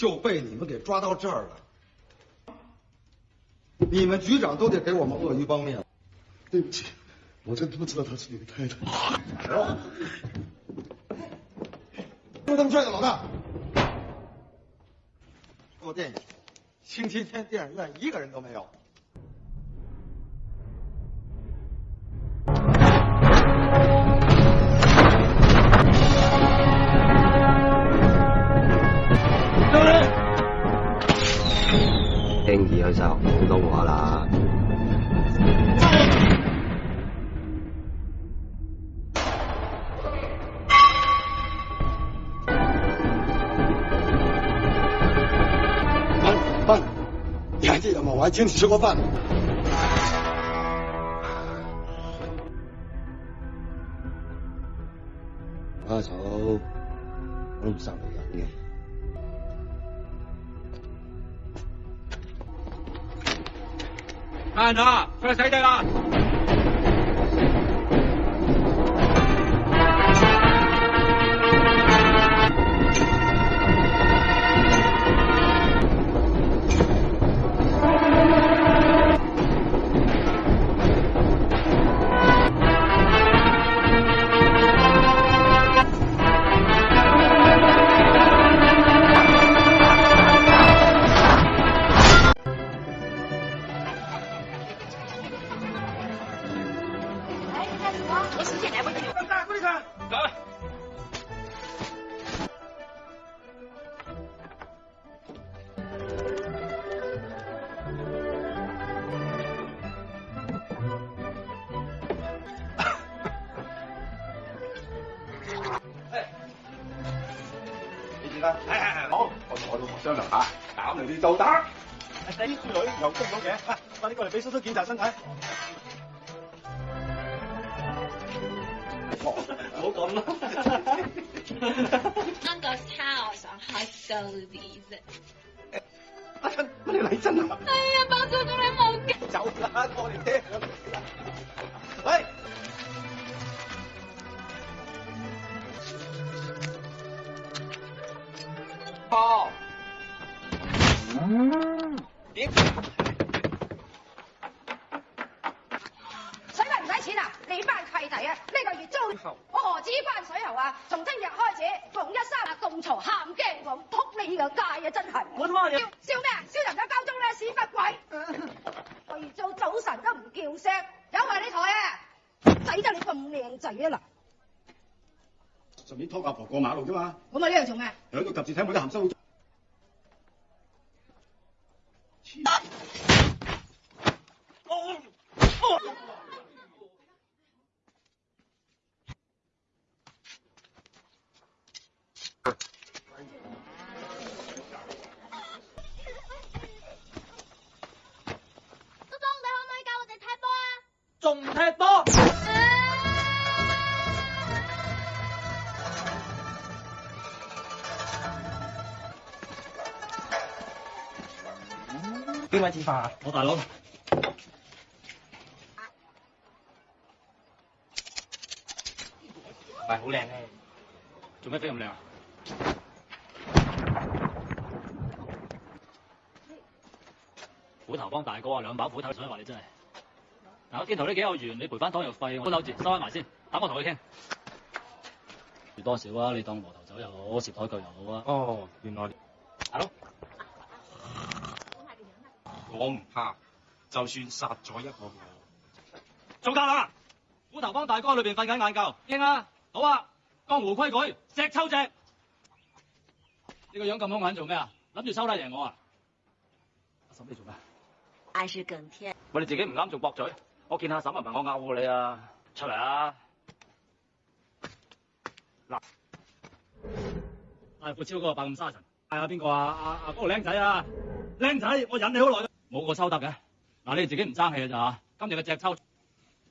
就被你们给抓到这儿了，你们局长都得给我们鳄鱼帮面。对不起，我真不知道他是你的太太。就这么帅的老大。我建议，星期天电影院一个人都没有。就好多我啦。范范，你还记得吗？我还请你吃过饭我阿嫂，路上慢点。来啦！快死掉啦！来。你点啊？好，我同我老婆商量下，减你啲打。丹。啲女又中咗计，快啲过嚟俾叔叔檢查身體。懂了。那个他好像还 so easy。阿强，那你来真了。哎呀，把我大佬，唔係好靚咩？做咩飛咁靚？斧頭幫大哥啊，兩把斧頭，所以話你真係。嗱，個箭头都幾有緣，你賠翻汤药费，我斗字收翻埋先，等我同你傾。多少啊？你當磨頭走又好，涉台球又好啊？哦，原來 l o 我唔怕，就算殺咗一個我。做得啦！虎頭幫大哥里边瞓紧眼觉，应啊，好啊，江湖规矩，石抽只。你个样咁凶狠做咩啊？谂住收低赢我啊？阿沈你做咩？嗌是更天。喂，你自己唔啱仲驳嘴，我见婶沈咪问我勾你啊！出嚟啊！嗱，大富超哥百五沙尘，系啊，边个啊？阿阿嗰度仔啊！靓仔，我忍你好耐。冇个抽得嘅，嗱你哋自己唔争气啊，咋今日嘅只抽，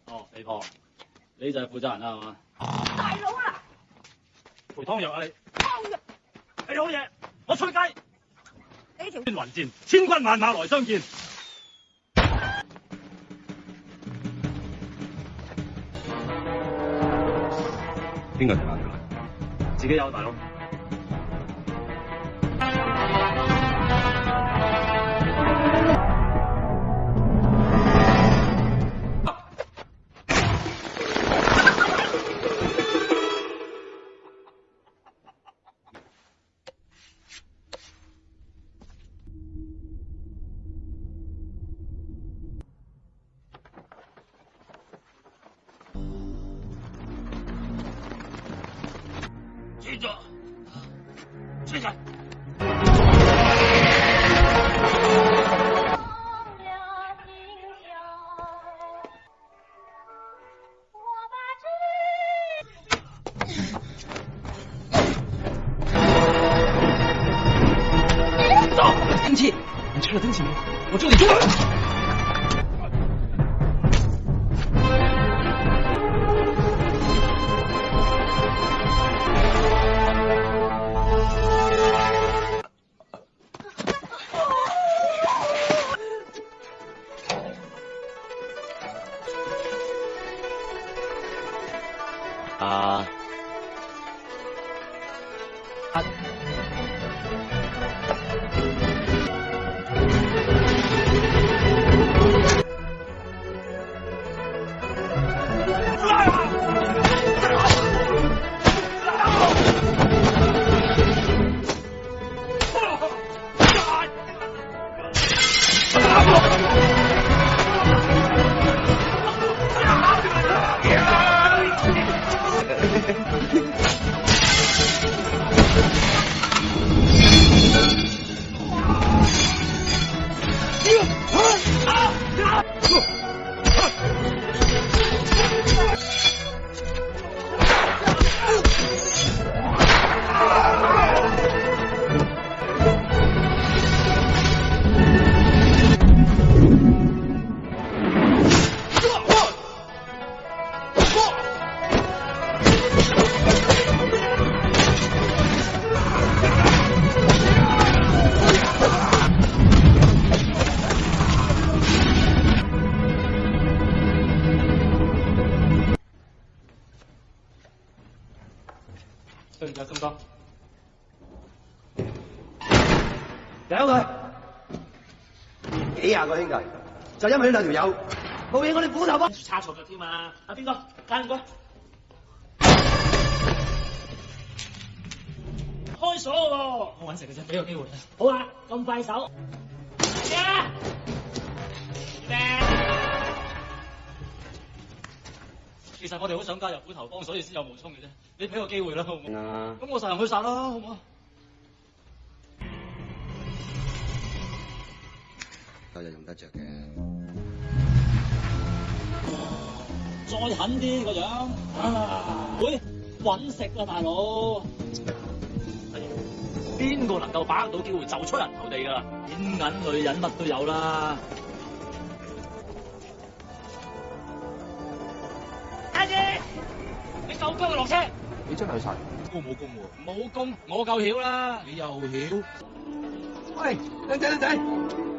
哦肥婆，你就系负责人啦，系嘛？大佬啊，陪汤药啊，你，汤药，你好嘢，我出街，你条天云箭，千军万马来相见，边个食辣椒自己有大佬。你吃了东西没？我这里有就因为呢两条友，冇影我哋斧头帮，叉错脚添啊！边个？阿五哥，开锁喎。我揾食嘅啫，俾个机会。好啊，咁快手。咩啊？咩？其实我哋好想加入斧头帮，所以先有冒充嘅啫。你俾个机会啦，好唔好？咁我实行去杀啦，好唔好？够人用得着嘅，再狠啲个样，喂，揾食啊，大佬，边个能够把握到机会就出人头地噶啦，银女人乜都有啦，阿姐，你手僵就落车，你真系去晒，我冇功喎，冇功我够晓啦，你又晓，喂，靓仔靓仔。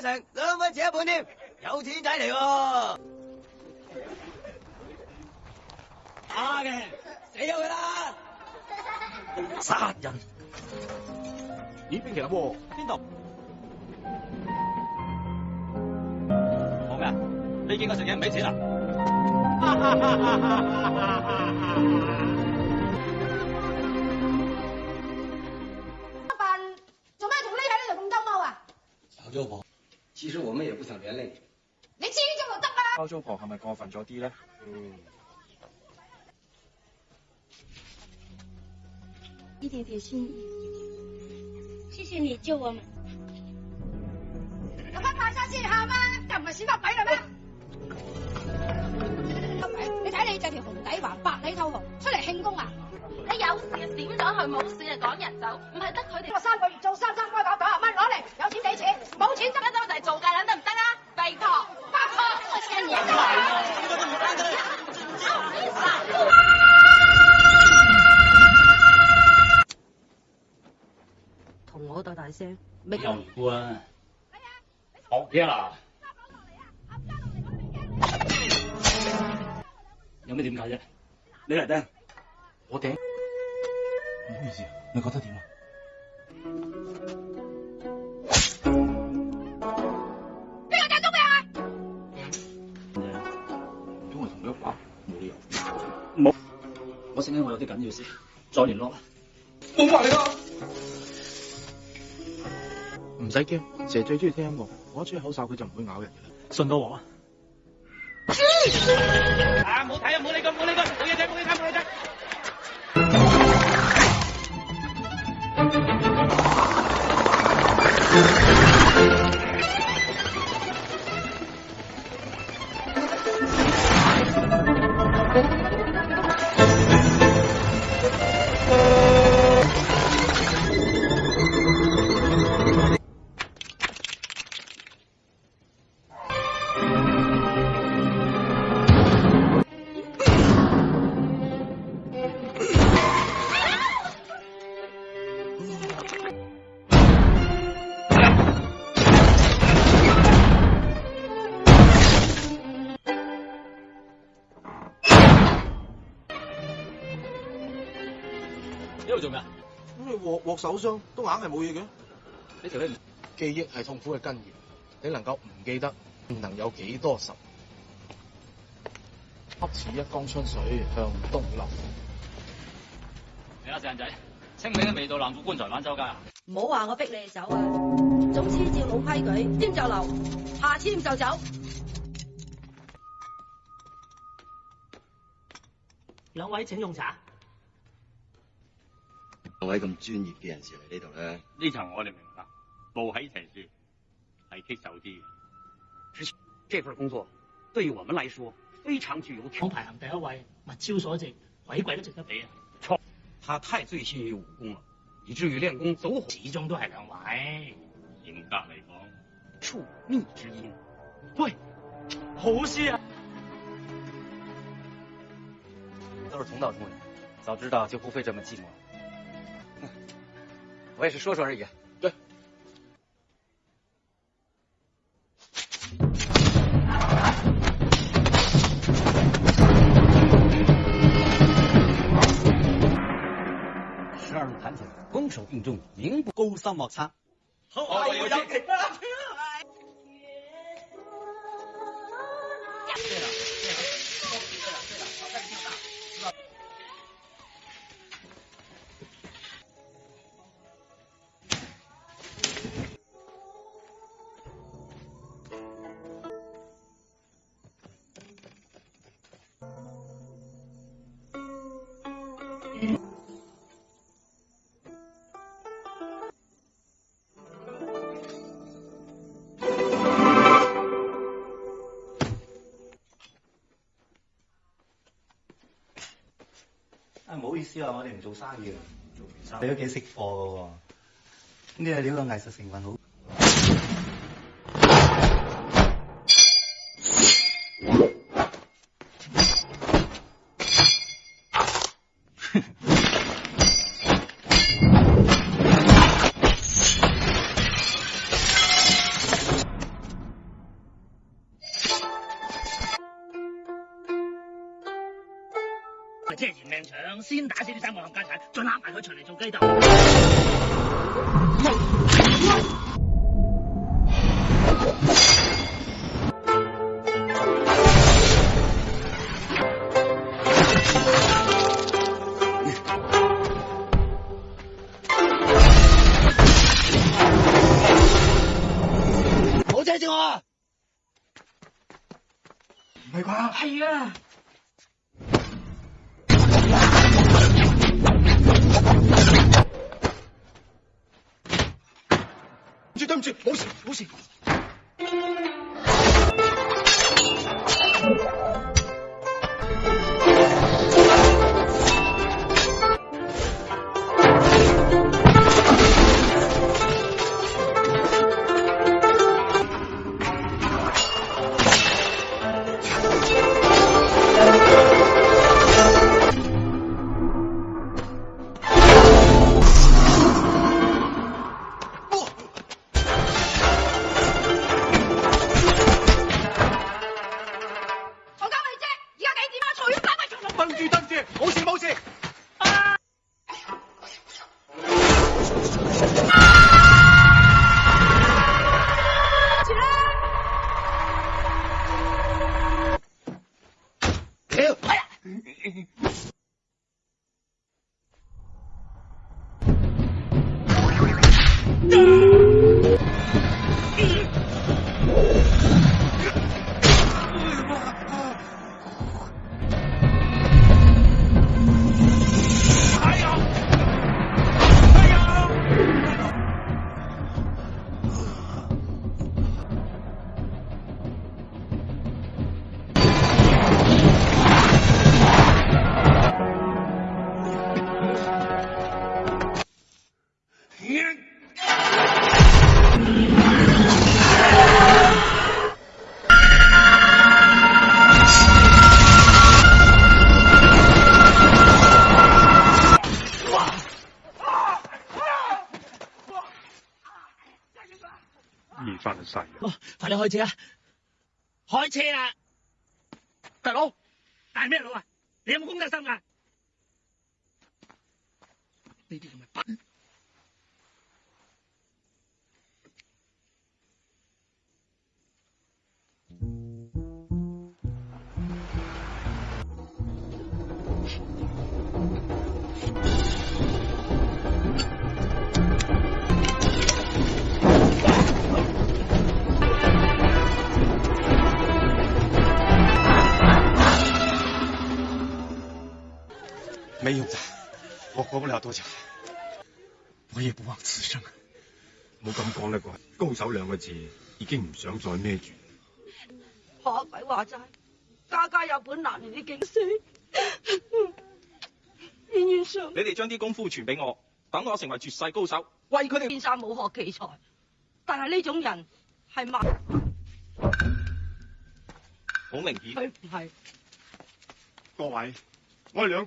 两蚊钱一半添，有钱仔嚟喎！假嘅，死咗佢啦！杀人？咦，边度嚟？边度？讲咩啊？你见我食嘢唔俾钱啊？阿范，做咩同呢喺度咁周猫啊？有咗我。其实我们也不想连累你。你知足就得了。包装婆系咪过分咗啲咧？嗯，一点点心意，谢谢你救我们。我们爬上去好吗？又唔系发白了啦咩？你睇你着条红底黄白里透红，出嚟庆功啊？你有事啊闪左去，冇事啊赶人走，唔系得佢哋我三个月做三三个月。俾人冤，好，别啦。有咩点解啫？你嚟听，我顶。唔好意思，你觉得点啊？边个顶啊。唔系。同佢话冇理由。我醒听我有啲紧要事，再联络啦。冇埋你啦。唔使惊，蛇最中意听音乐，我去口哨佢就唔会咬人嘅啦，信到我？啊，唔睇啊，冇理佢，唔理佢，嘢啫，唔嘢啫，唔好嘢手伤都硬系冇嘢嘅，你其实记忆系痛苦嘅根源，你能够唔记得，能有几多十？恰似一江春水向东流。你阿郑仔，清明都未到，南府棺材板周啊！唔好話我逼你走啊！总之照老規矩，掂就留，下簽就走。兩位請用茶。位咁专业嘅人士嚟呢度咧，呢层我哋明白，无喺情书系棘手啲嘅。这份工作对于我们来说非常具有挑排行第一位，物超所值，鬼鬼都值得俾啊！错，他太醉心于武功了，以至于练功走火。始终都系两位，严格嚟讲，处逆之音。喂，好事啊！都是同道中人，早知道就不会这么寂寞。我也是说说而已。对，十二路弹腿，攻守并重，名不高三莫测。好，有请。意思話我哋唔做生意啦，你都幾識貨嘅喎，呢啲料嘅藝術成分好。先打死啲三路冚家仔，再拉埋佢出嚟做鸡斗。啊！唔系啩？系啊。唔住，冇事，冇事。开车啊！开车啊！大佬，大咩佬啊？你有冇公德心啊？你啲咁嘅笨！没用的，我活不了多久，我也不枉此生。冇咁讲啦啩，高手两个字已经唔想再孭住。怕鬼话斋，家家有本难念的经书。你哋将啲功夫传俾我，等我成为绝世高手，为佢哋变晒武学奇才。但系呢种人系万，好明显。佢唔系。各位，我哋两。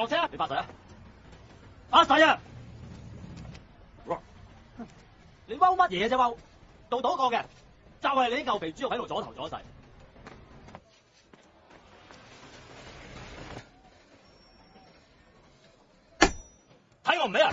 落车！你发誓啊！发誓啊！你踎乜嘢啫？踎到倒一嘅，就系你啲牛皮猪肉喺度阻头阻势，睇我唔咩啊！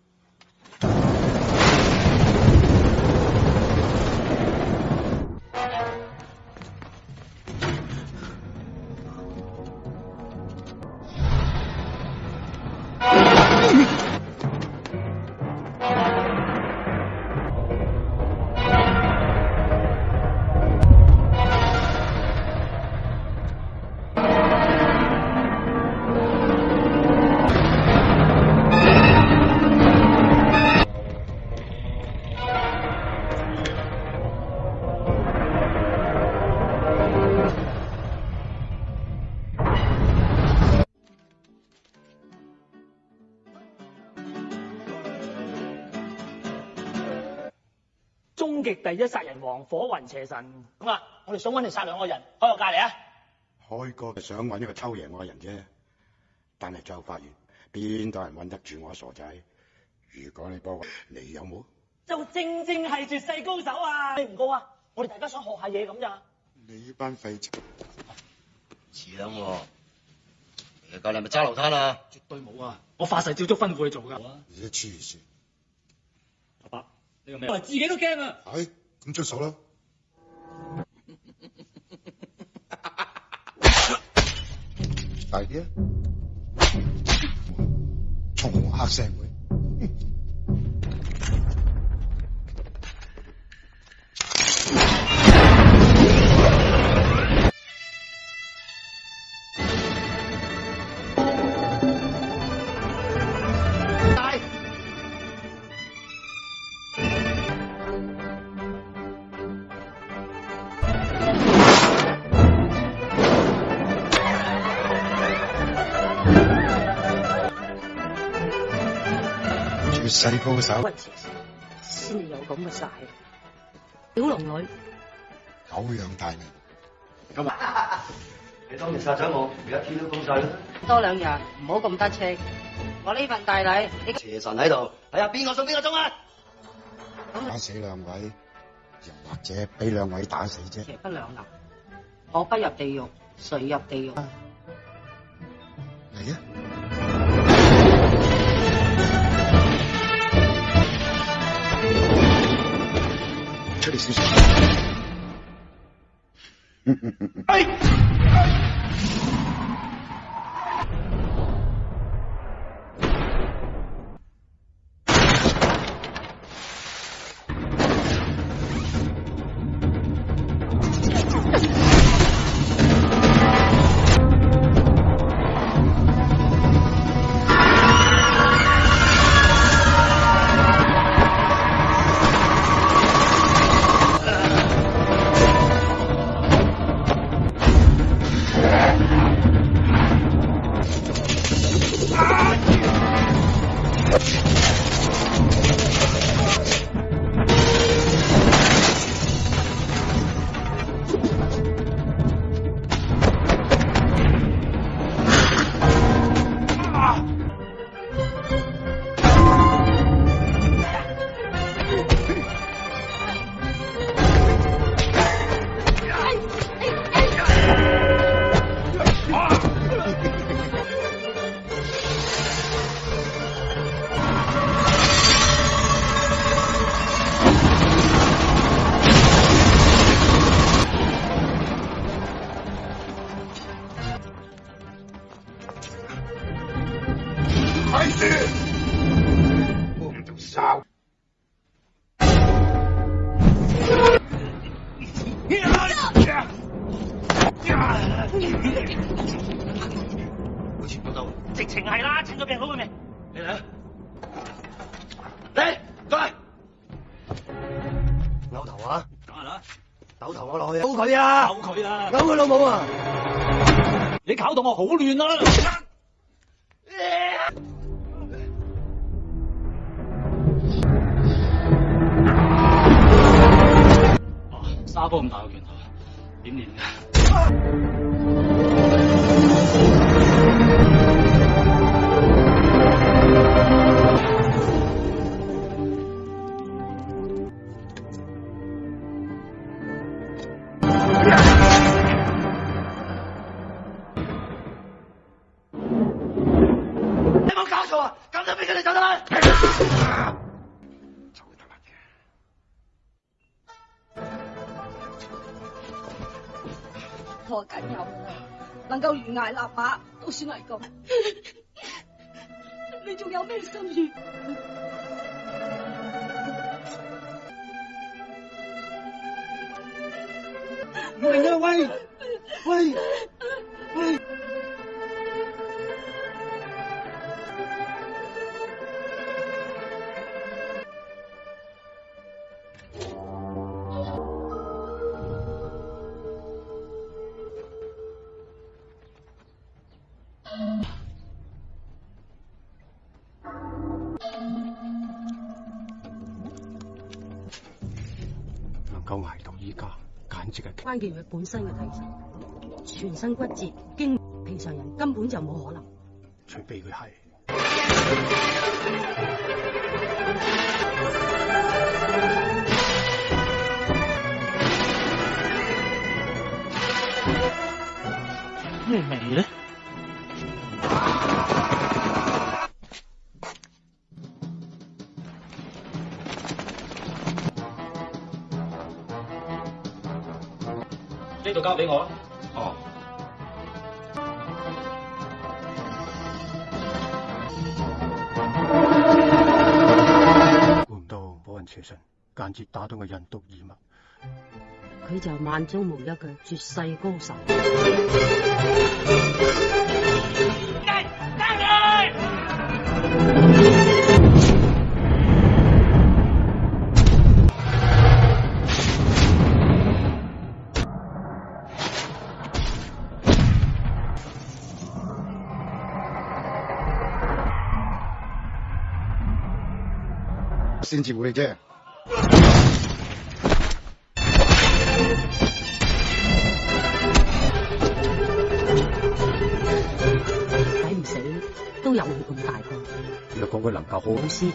第一杀人王火云邪神咁啊，我哋想搵你杀两个人开个价嚟啊！开个想搵一个抽赢我嘅人啫，但系后发现边度人搵得住我傻仔？如果你帮我，你有冇？就正正系绝世高手啊！你唔高啊！我哋大家想学下嘢咁咋？你班废柴，似样喎！你今日咪揸流摊啊？绝对冇啊！我发誓照足吩咐去做噶。你黐线，阿伯你个咩？我自己都惊啊！系。咁出手啦，大啲啊，重黑社會。世高手，先至有咁嘅晒，小龙女，狗样大名，今日 你当年杀咗我，而家天都公晒啦，多两日，唔好咁得戚，我呢份大礼，邪神喺度，哎呀，边个送边个钟啊，打死两位，又或者俾两位打死啫，邪不两立，我不入地狱，谁入地狱嚟啊！这里是。失。哎！疫情系啦，趁佢病好佢命。你嚟啊！嚟，过嚟。扭头啊！走啦！扭头我落去扭佢啊！扭佢啊！扭佢老母啊！你搞到我好乱啊！哦，沙煲咁大个拳头，点练啊？welcome. 佢本身嘅体質，全身骨折，经平常人根本就冇可能。除非佢系。呢度交俾我啦。哦。估唔到冇人邪神間接打到個人毒耳目，佢就萬中無一嘅絕世高手。先至会啫，死唔死都有佢咁大个。若讲佢能够好，好师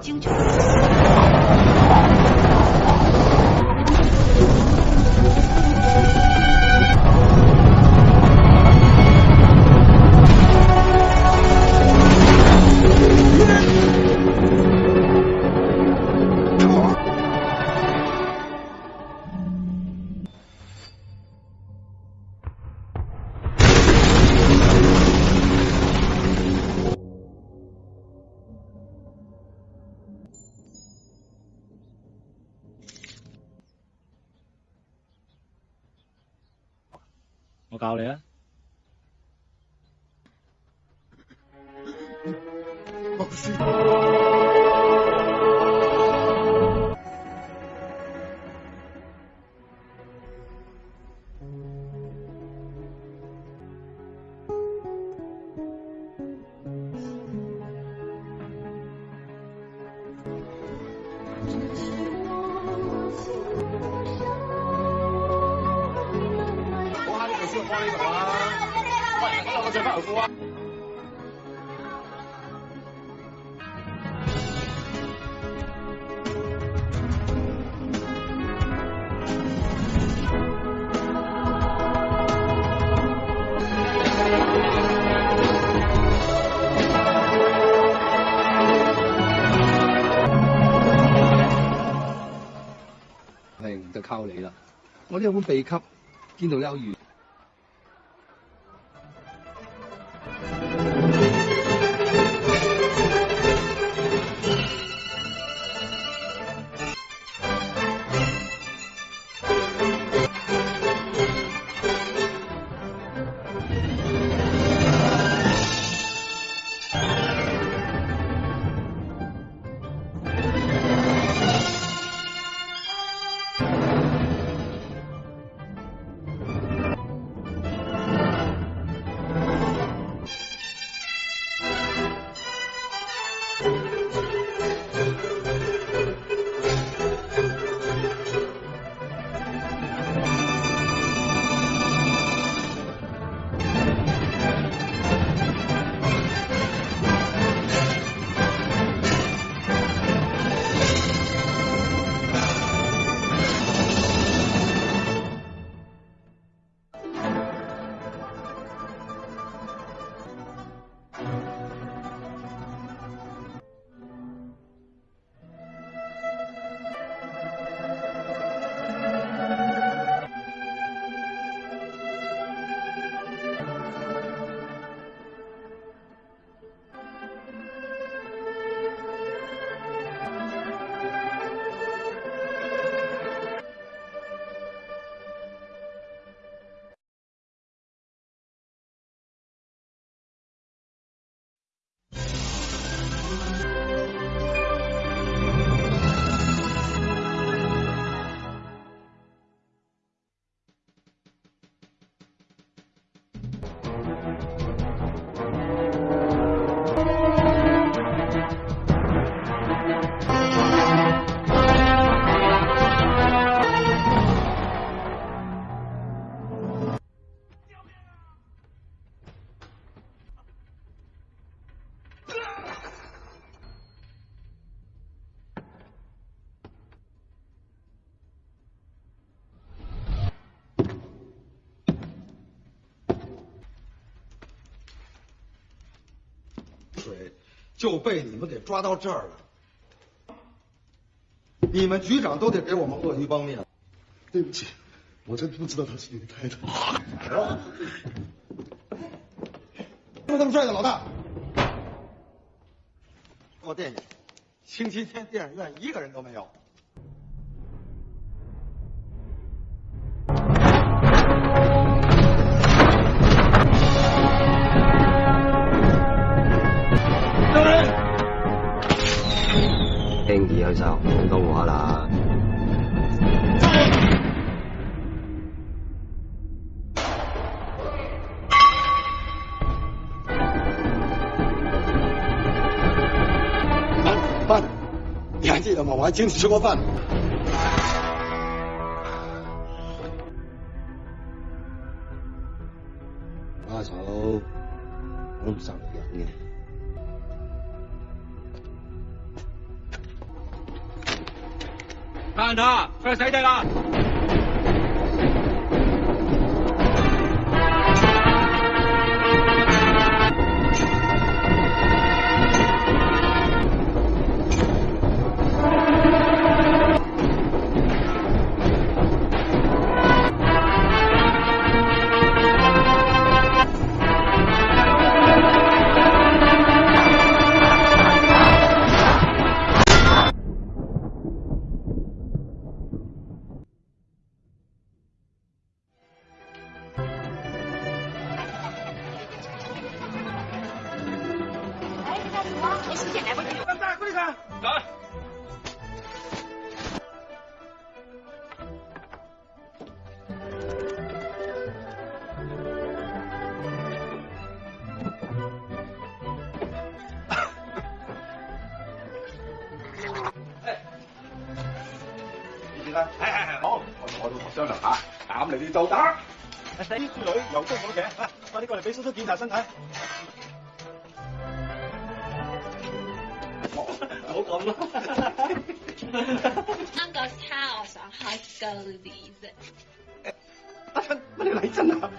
精剧。嚟啦！我呢有本被笈，见到有缘。就被你们给抓到这儿了，你们局长都得给我们鳄鱼帮面。对不起，我真不知道他是你太太。哪这么帅的老大，我惦记。星期天电影院一个人都没有。就到我啦！饭你还记得吗？我还请你吃过饭。该死地啦。刘叔好嘅，快啲过嚟俾叔叔检查身体。唔好咁啦。啱讲开玩笑，开高啲。阿生，乜你嚟真啊？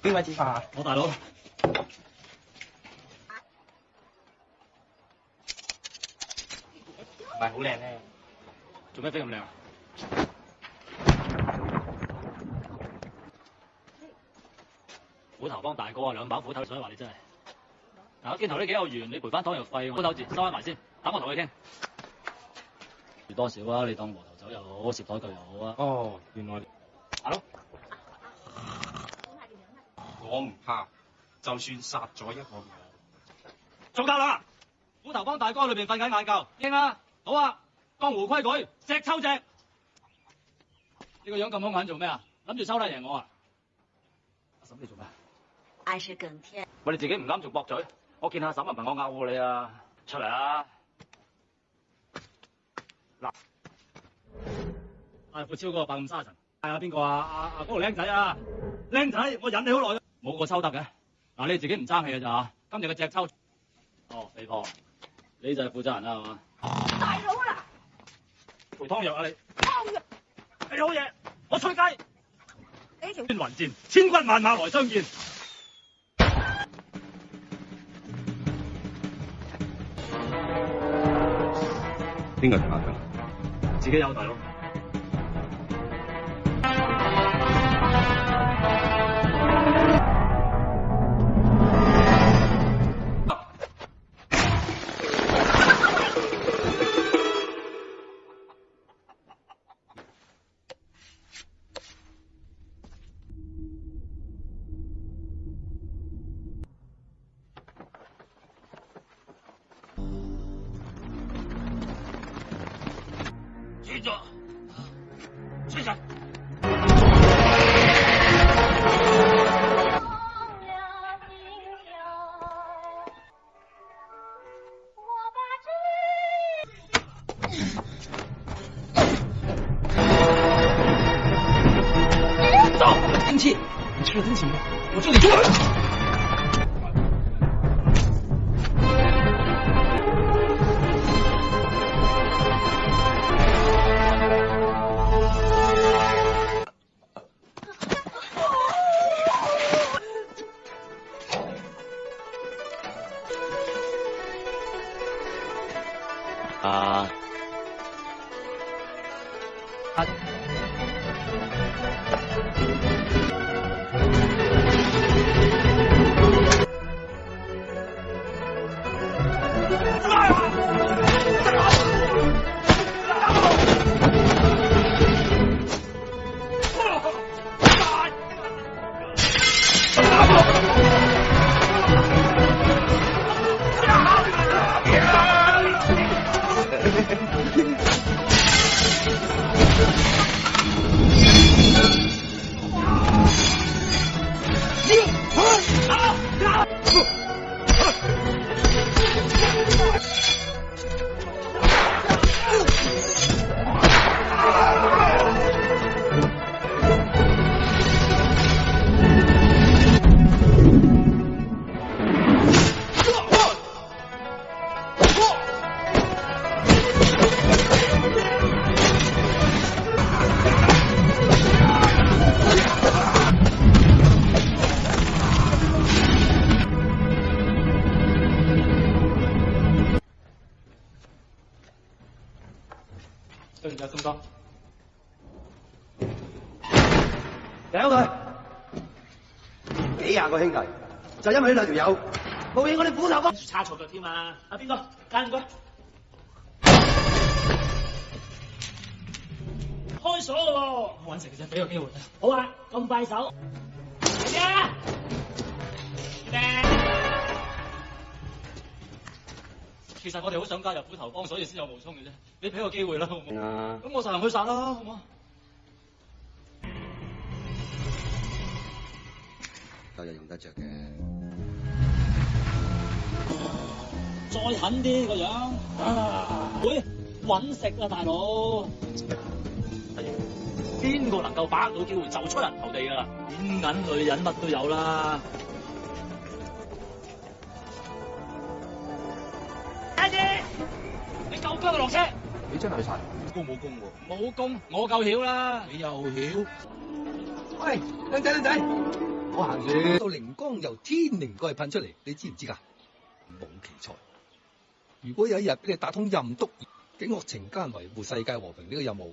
边位子弹啊？我大佬，唔系好靓咩？做咩飞咁靓？斧头帮大哥啊，两把斧头以话你真系。嗱，肩头呢几有缘，你赔翻汤药费，字收翻埋先。等我同你倾。多少啊？你当无头走又好，涉台旧又好啊？哦，原来。我唔怕，就算殺咗一個我。做够啦！虎斧頭幫大哥裏边瞓緊眼觉，應啊，好啊，江湖規矩，隻抽隻。你個樣咁好眼做咩啊？諗住抽得贏我啊？阿婶你做咩？天。喂，你自己唔啱做驳嘴，我見阿婶啊問我勾過你啊，出嚟啊！嗱，阿傅超哥百五沙神，系啊，邊個啊？阿阿嗰個僆仔啊，僆仔，我忍你好耐。冇个抽得嘅，嗱你自己唔争气嘅咋？今日嘅只抽哦，肥婆，你就系负责人啦系嘛？大佬啦，煲汤药啊你，汤药你好嘢，我吹鸡，呢条穿云箭，千军万马来相见，边个系阿强？自己有大佬。对情起，我这里。开锁喎，我揾食嘅啫，俾个机会。好啊，咁快手。嚟啊！其实我哋好想加入斧头帮，所以先有冒充嘅啫。你俾个机会啦，好唔好？咁我实行驱杀啦，好唔好？今人用得着嘅。再狠啲个样。喂，搵食啊，大佬。边个能够把握到机会就出人头地噶啦，卷银女人乜都有啦。阿姐，你够唔够落车？你真系晒，功冇喎？冇功，我够晓啦。你又晓？喂，靓仔靓仔，我行住到灵光由天灵盖喷出嚟，你知唔知噶？冇奇才，如果有一日俾你打通任督，警恶惩奸，维护世界和平呢个任务。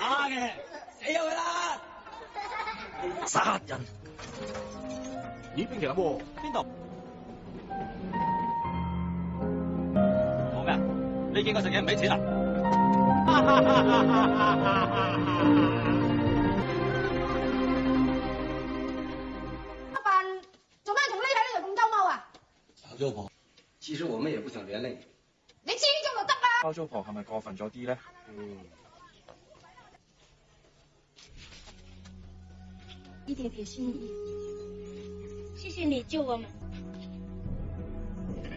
阿嘅，死咗佢啦！杀人！咦，冰淇淋？边度？讲咩你见我食嘢唔俾钱啊？阿笨，做咩同呢喺呢度咁周猫啊？包租婆，其实我们也不想连累你。你知足就得啦。包租婆系咪过分咗啲咧？嗯。特别心意，谢谢你救我们。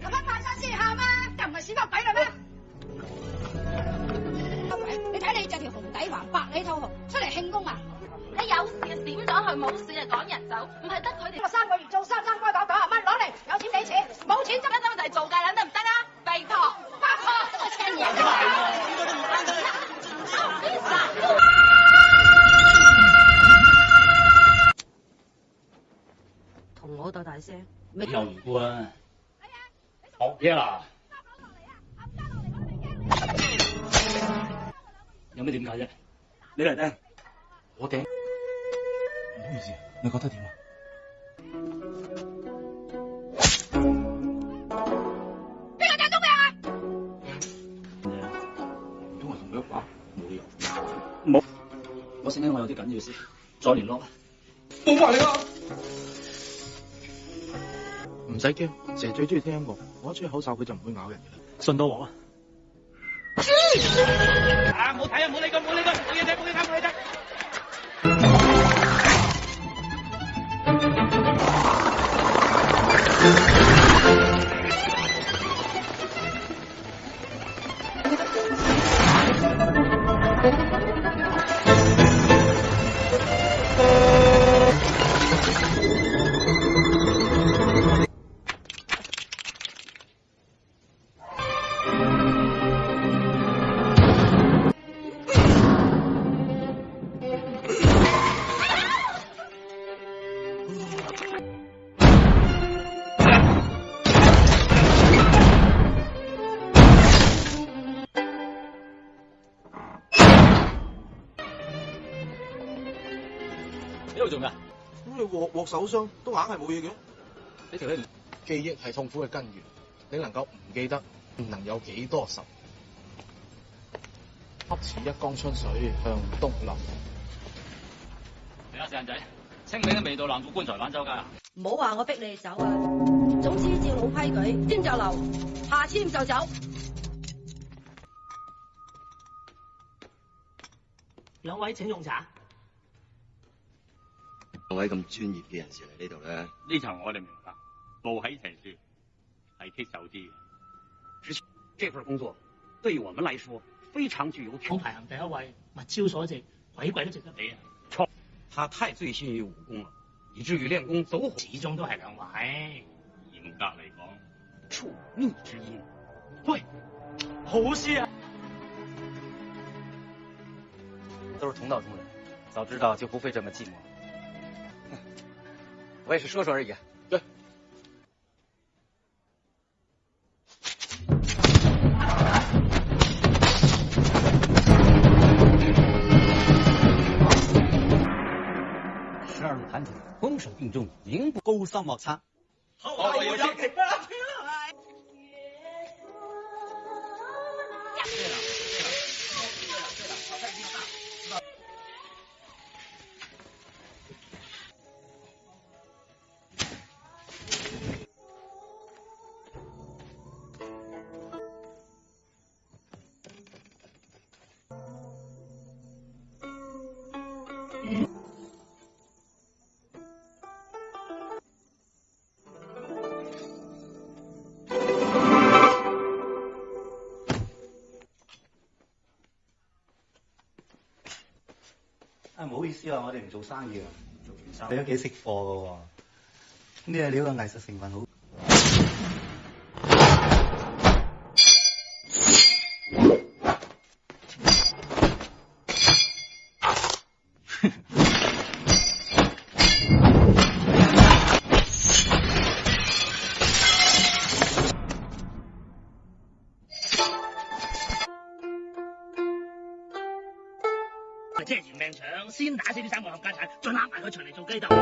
我们爬上去好吗？干嘛希望白了咩？你睇你着条红底环白里套红出嚟庆功啊！你有事闪咗去，冇事就赶人走，唔系得佢哋我三个月做三三瓜九九廿蚊攞嚟，有钱俾钱，冇钱执一兜嚟做计捻得唔得啊？没错，不错，真系正咩嘢事啊？学嘢啦。有咩點解啫？你嚟听。我顶。唔好意思，你觉得点啊？边个踢中命啊？唔通同佢冇理由。我醒听我有啲紧要事，再联络。我唔好你啊。唔使惊，蛇最中意听音乐，我一吹口哨佢就唔会咬人嘅啦，信到我啊？咁你获获手伤都硬系冇嘢嘅，你其实记忆系痛苦嘅根源，你能够唔记得，能有几多仇？恰似一江春水向东流。嚟啦，成仔，清明嘅味道南负棺材板街啊！唔好话我逼你哋走啊，总之照老规矩，签就留，下签就走。两位请用茶。各位咁专业嘅人士嚟呢度咧，呢层我哋明白，冇喺陈书系棘手啲嘅。这份工作对我们来说非常具有。想排行第一位，物超所值，鬼鬼都值得俾啊！错，他太醉心于武功了，以至于练功走火。始终都系两位。严格嚟讲，触逆之音。喂，好事啊！都是同道中人，早知道就不会这么寂寞。我也是说说而已。对。十二路盘腿，攻守并重，名不勾三毛擦。好，我先给。了。好意思啊，我哋唔做生意啊。你都几识货嘅喎，呢個料嘅艺术成分好。出嚟做鸡蛋。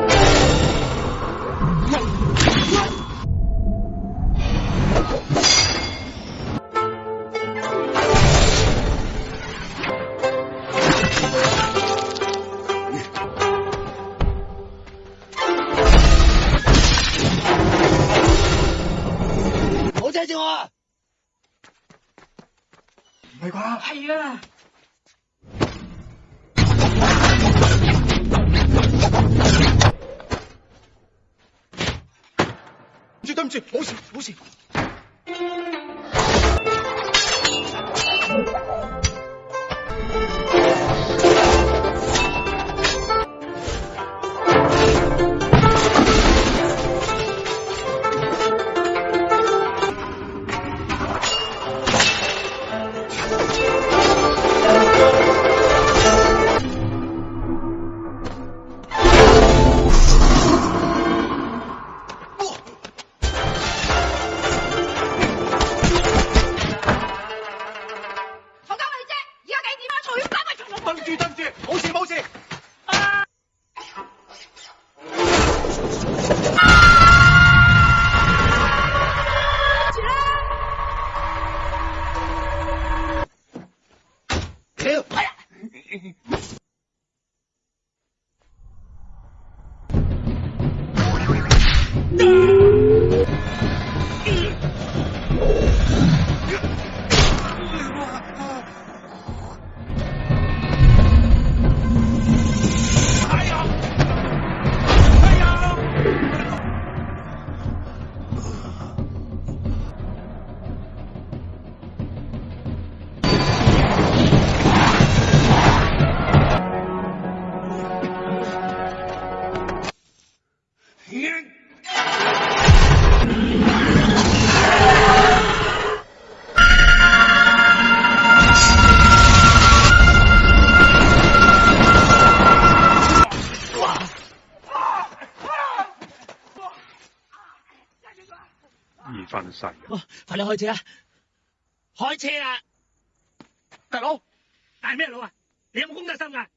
开车啊！开车啊！大佬，大咩佬啊？你有冇公德心噶？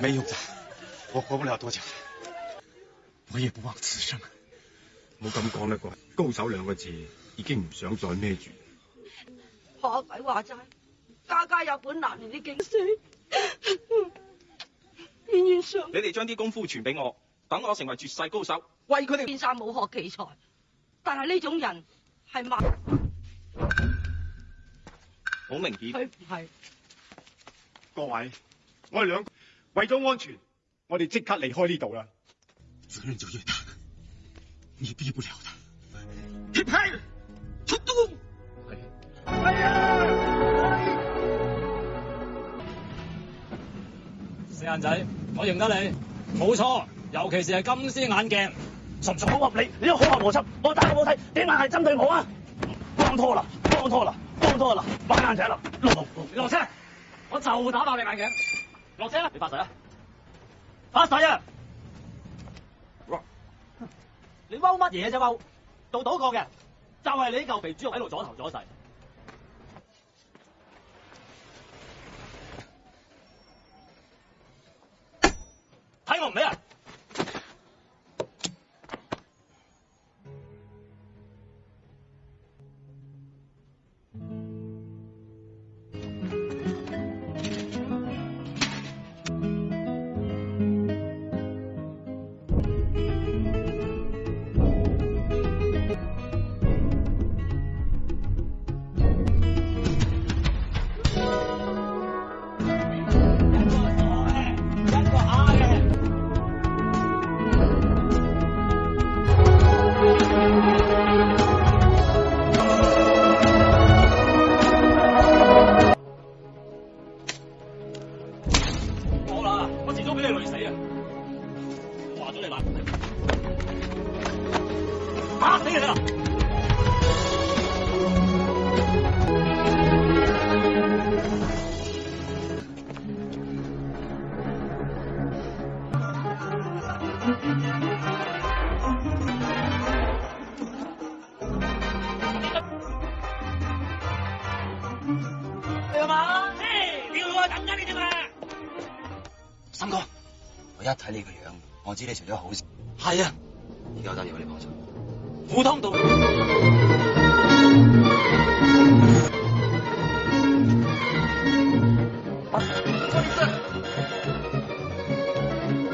没用嘅，我活不了多久，我也不忘此生。冇咁讲得过，高手两个字已经唔想再孭住。阿鬼话斋，家家有本难念的经书。冤冤相你哋将啲功夫传俾我，等我成为绝世高手，为佢哋变晒武学奇才。但系呢种人系万好明显，佢唔系。各位，我系两。为咗安全，我哋即刻离开呢度啦。责任就越大，你避不了的。劈平，出动！系啊！四眼仔，我认得你，冇错。尤其是系金丝眼镜，纯属好合理？你都好合逻辑，我打家冇睇，点解系针对我啊？帮拖啦，帮拖啦，帮拖啦，摆眼仔啦，落落车！我就打爆你眼镜！落车啦！你发誓啊！发誓啊！你踎乜嘢啫？踎做赌客嘅，就系你嚿肥猪肉喺度左头左势，睇我唔咩啊！咩事都好事，系啊！依家得嘢，我帮手。普通道，一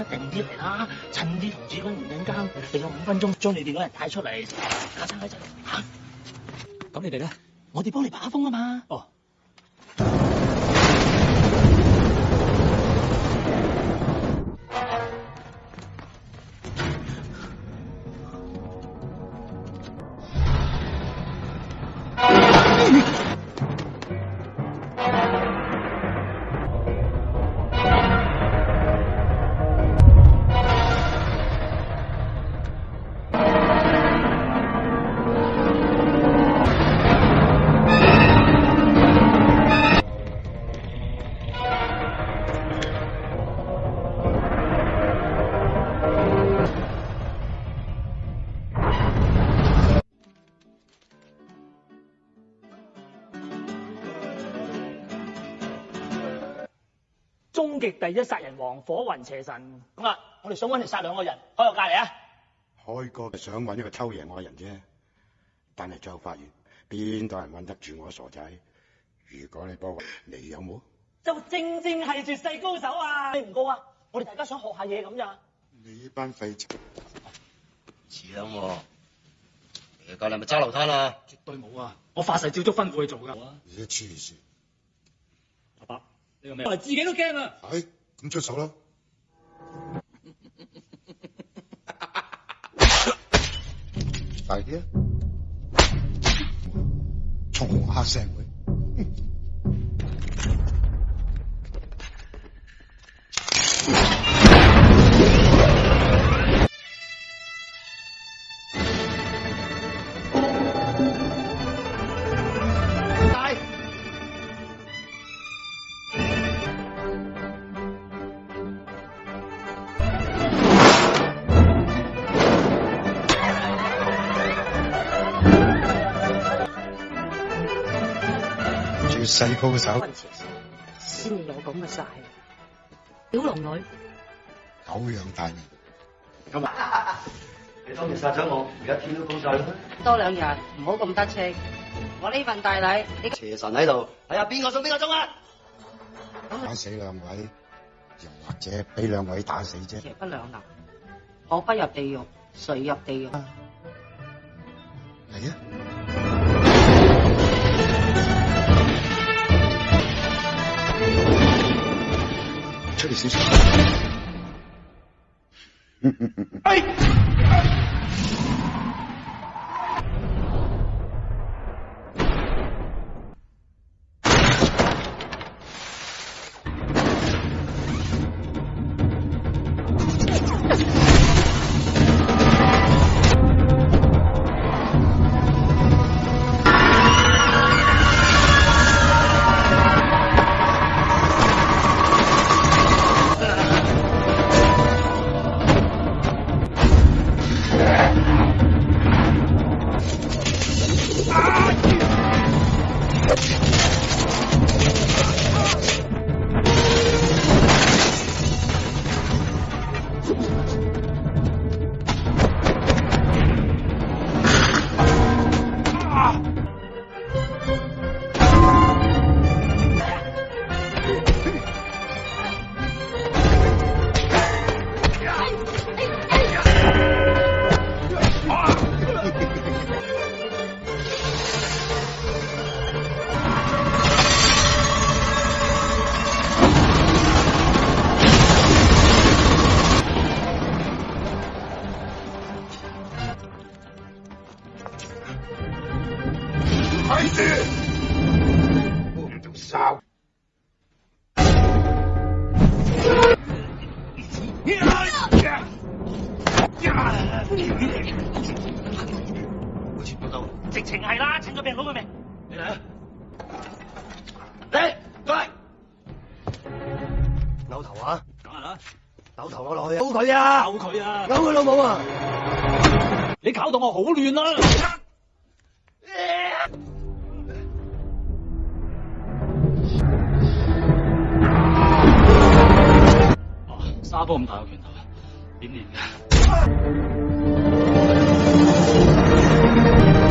定啲嚟啦，趁啲同志公唔紧間，定咗五分钟，将你哋嗰人带出嚟。等喺阵，吓？咁你哋咧？我哋帮你把风啊嘛。哦。第一杀人王火云邪神，咁啊，我哋想搵你杀两个人，开个价嚟啊！开哥系想搵一个偷我嘅人啫，但系最后发现边度人稳得住我傻仔？如果你帮我，你有冇？就正正系绝世高手啊！你唔高啊？我哋大家想学下嘢咁咋？你呢班废柴，似你隔你咪揸流摊啦？绝对冇啊！我发誓照足吩咐去做噶。你黐线！嚟自己都惊啊！系咁出手啦！大啲啊！下绝世高手，先至有咁嘅杀气，小龙女。狗阳大能，今日你当夜杀咗我，而家天都高晒啦。多两日，唔好咁得戚。我呢份大礼，邪神喺度，睇下边个送边个钟啊！打死两位，又或者俾两位打死啫。邪不两立，我不入地狱，谁入地狱啊？系 Ai! 直情系啦，请佢病佬佢命。你嚟啊！嚟，扭头啊！等下啦，扭头我落去。刀佢啊！刀佢啊！扭佢老母啊！你搞到我好乱啊！我咁大个拳头，点练㗎？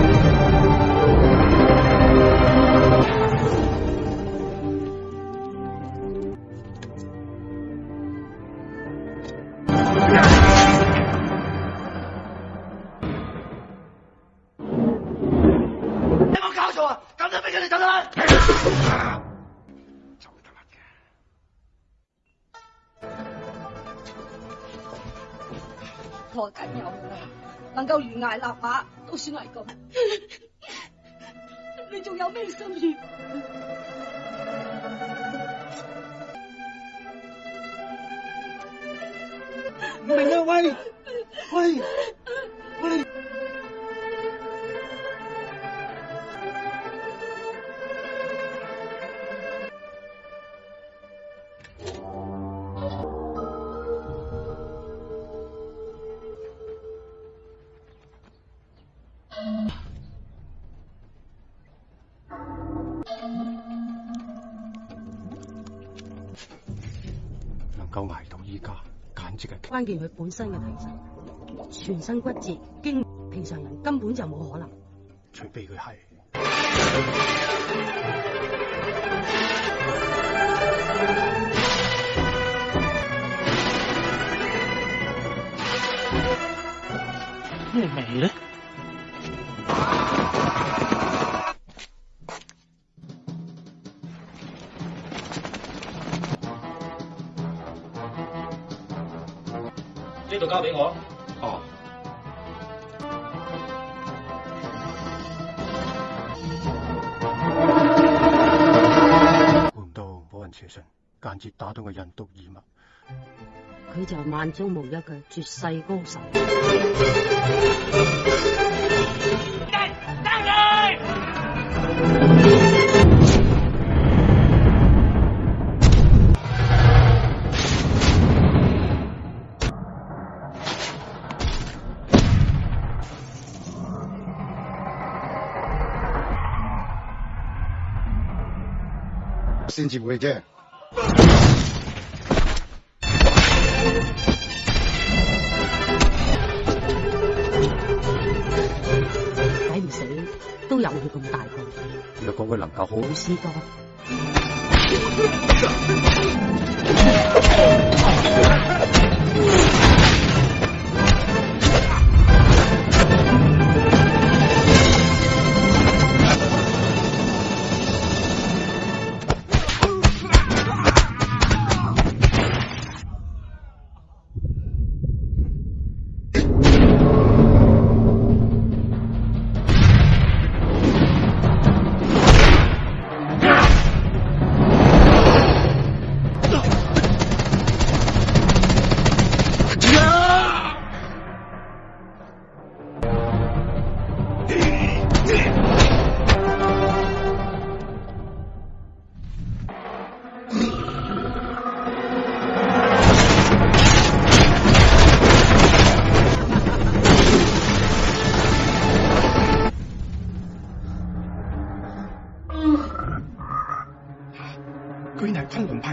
不许乱一见佢本身嘅体质，全身骨折，经平常人根本就冇可能。除非佢系咩味咧？就系万中无一嘅绝世高手，先至会啫。我能够好好試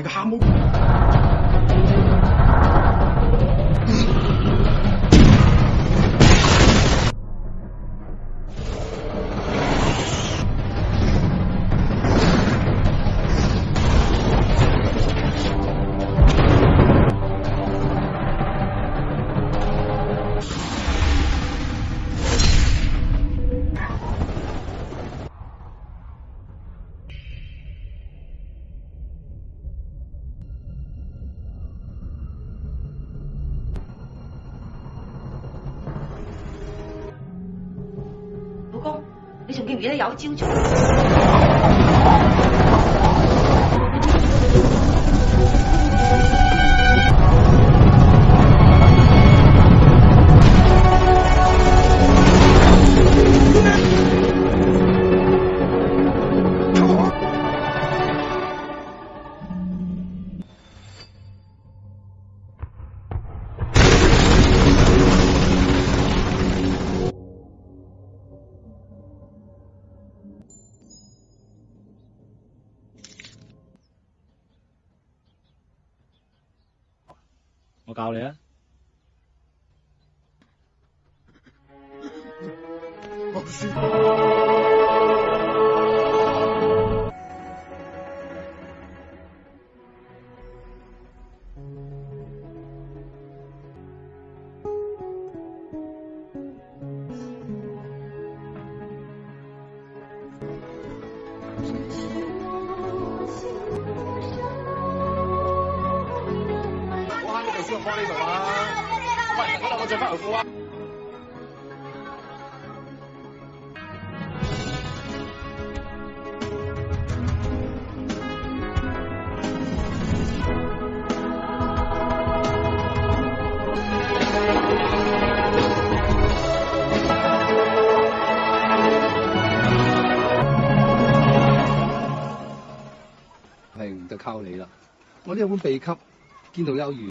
一个哈姆。经久教你啊。一般被吸见到有鱼。